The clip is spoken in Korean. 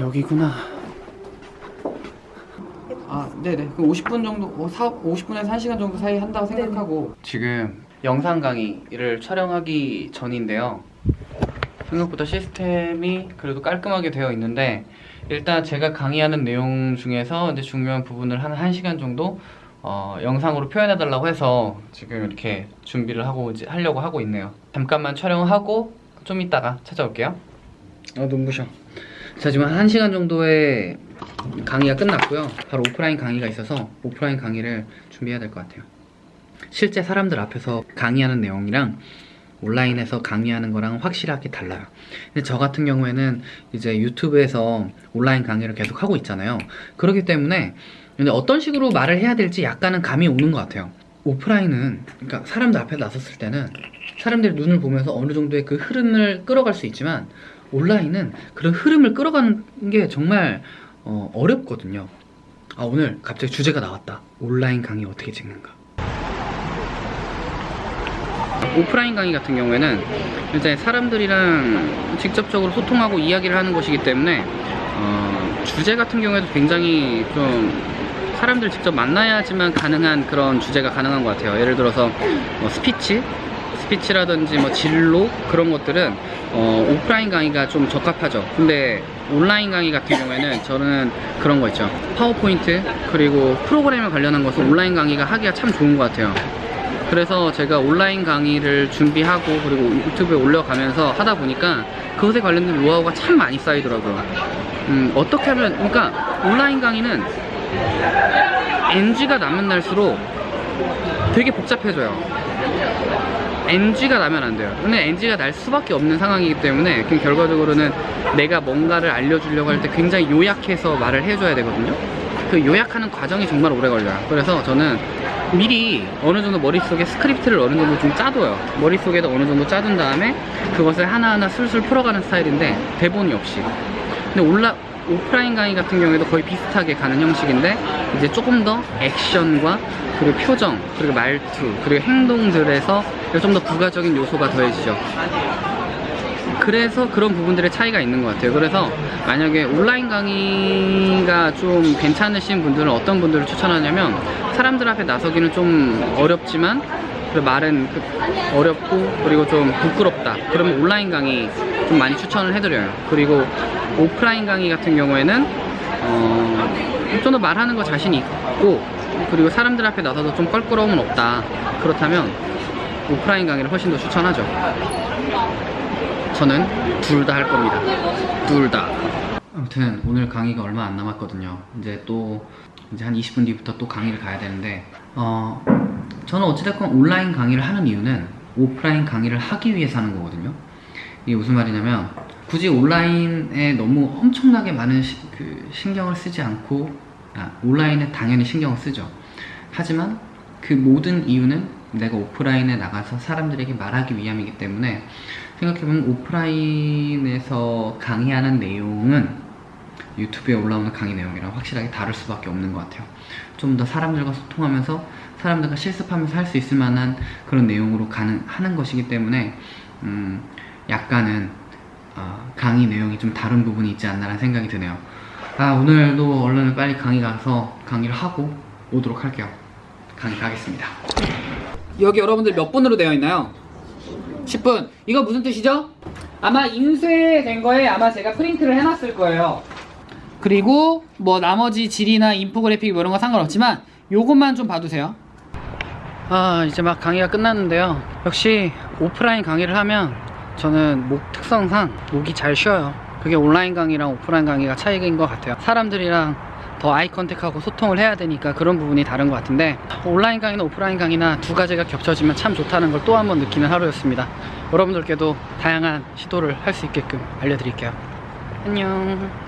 여기구나. 아 네네. 그럼 50분 정도 어, 사, 50분에서 1시간 정도 사이 한다고 생각하고. 지금 영상 강의를 촬영하기 전인데요. 생각보다 시스템이 그래도 깔끔하게 되어 있는데 일단 제가 강의하는 내용 중에서 이제 중요한 부분을 한 1시간 정도 어, 영상으로 표현해 달라고 해서 지금 이렇게 준비를 하고 이제 하려고 하고 있네요. 잠깐만 촬영하고 좀 이따가 찾아올게요. 아 눈부셔 자 지금 한 1시간 정도의 강의가 끝났고요. 바로 오프라인 강의가 있어서 오프라인 강의를 준비해야 될 것 같아요. 실제 사람들 앞에서 강의하는 내용이랑 온라인에서 강의하는 거랑 확실하게 달라요. 근데 저 같은 경우에는 이제 유튜브에서 온라인 강의를 계속 하고 있잖아요. 그렇기 때문에 근데 어떤 식으로 말을 해야 될지 약간은 감이 오는 것 같아요. 오프라인은 그러니까 사람들 앞에 나섰을 때는 사람들의 눈을 보면서 어느 정도의 그 흐름을 끌어갈 수 있지만 온라인은 그런 흐름을 끌어가는 게 정말 어, 어렵거든요. 아 오늘 갑자기 주제가 나왔다. 온라인 강의 어떻게 찍는가? 오프라인 강의 같은 경우에는 이제 사람들이랑 직접적으로 소통하고 이야기를 하는 것이기 때문에 어, 주제 같은 경우에도 굉장히 좀 사람들 직접 만나야지만 가능한 그런 주제가 가능한 것 같아요. 예를 들어서 뭐 스피치 스피치라든지 뭐 진로 그런 것들은 어, 오프라인 강의가 좀 적합하죠. 근데 온라인 강의 같은 경우에는 저는 그런 거 있죠. 파워포인트 그리고 프로그램에 관련한 것은 온라인 강의가 하기가 참 좋은 것 같아요. 그래서 제가 온라인 강의를 준비하고 그리고 유튜브에 올려가면서 하다 보니까 그것에 관련된 노하우가 참 많이 쌓이더라고요. 음, 어떻게 하면 그러니까 온라인 강의는 NG가 나면 날수록 되게 복잡해져요 NG가 나면 안 돼요. 근데 NG가 날 수밖에 없는 상황이기 때문에 그 결과적으로는 내가 뭔가를 알려주려고 할 때 굉장히 요약해서 말을 해줘야 되거든요. 그 요약하는 과정이 정말 오래 걸려요. 그래서 저는 미리 어느 정도 머릿속에 스크립트를 어느 정도 좀 짜둬요. 머릿속에다 어느 정도 짜둔 다음에 그것을 하나하나 술술 풀어가는 스타일인데 대본이 없이. 근데 올라 오프라인 강의 같은 경우에도 거의 비슷하게 가는 형식인데 이제 조금 더 액션과 그리고 표정 그리고 말투 그리고 행동들에서 좀 더 부가적인 요소가 더해지죠. 그래서 그런 부분들의 차이가 있는 것 같아요. 그래서 만약에 온라인 강의가 좀 괜찮으신 분들은 어떤 분들을 추천하냐면 사람들 앞에 나서기는 좀 어렵지만 그 말은 그 어렵고 그리고 좀 부끄럽다. 그러면 온라인 강의 좀 많이 추천을 해드려요. 그리고 오프라인 강의 같은 경우에는 어, 좀 더 말하는 거 자신이 있고 그리고 사람들 앞에 나서도 좀 껄끄러움은 없다. 그렇다면 오프라인 강의를 훨씬 더 추천하죠. 저는 둘 다 할 겁니다. 둘 다. 아무튼 오늘 강의가 얼마 안 남았거든요. 이제 또 이제 한 20분 뒤부터 또 강의를 가야 되는데 어 저는 어찌됐건 온라인 강의를 하는 이유는 오프라인 강의를 하기 위해서 하는 거거든요. 이게 무슨 말이냐면 굳이 온라인에 너무 엄청나게 많은 시, 그 신경을 쓰지 않고 아, 온라인에 당연히 신경을 쓰죠. 하지만 그 모든 이유는 내가 오프라인에 나가서 사람들에게 말하기 위함이기 때문에 생각해보면 오프라인에서 강의하는 내용은 유튜브에 올라오는 강의 내용이랑 확실하게 다를 수밖에 없는 것 같아요. 좀 더 사람들과 소통하면서 사람들과 실습하면서 할 수 있을 만한 그런 내용으로 가는, 하는 것이기 때문에 음, 약간은 어, 강의 내용이 좀 다른 부분이 있지 않나라는 생각이 드네요. 아 오늘도 얼른 빨리 강의 가서 강의를 하고 오도록 할게요. 강의 가겠습니다 여기 여러분들 몇 분으로 되어 있나요? 10분. 이거 무슨 뜻이죠? 아마 인쇄된 거에 아마 제가 프린트를 해놨을 거예요. 그리고 뭐 나머지 질이나 인포그래픽 뭐 이런 거 상관없지만 요것만 좀 봐두세요. 아 이제 막 강의가 끝났는데요. 역시 오프라인 강의를 하면 저는 목 특성상 목이 잘 쉬어요. 그게 온라인 강의랑 오프라인 강의가 차이인 것 같아요. 사람들이랑 더 eye contact하고 소통을 해야 되니까 그런 부분이 다른 것 같은데 온라인 강의나 오프라인 강의나 두 가지가 겹쳐지면 참 좋다는 걸 또 한 번 느끼는 하루였습니다. 여러분들께도 다양한 시도를 할 수 있게끔 알려드릴게요. 안녕